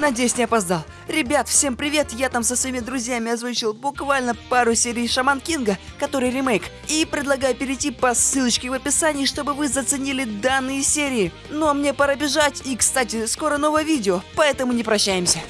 Надеюсь, не опоздал. Ребят, всем привет! Я там со своими друзьями озвучил буквально пару серий Шаман Кинга, который ремейк. И предлагаю перейти по ссылочке в описании, чтобы вы заценили данные серии. Ну а мне пора бежать, и, кстати, скоро новое видео, поэтому не прощаемся.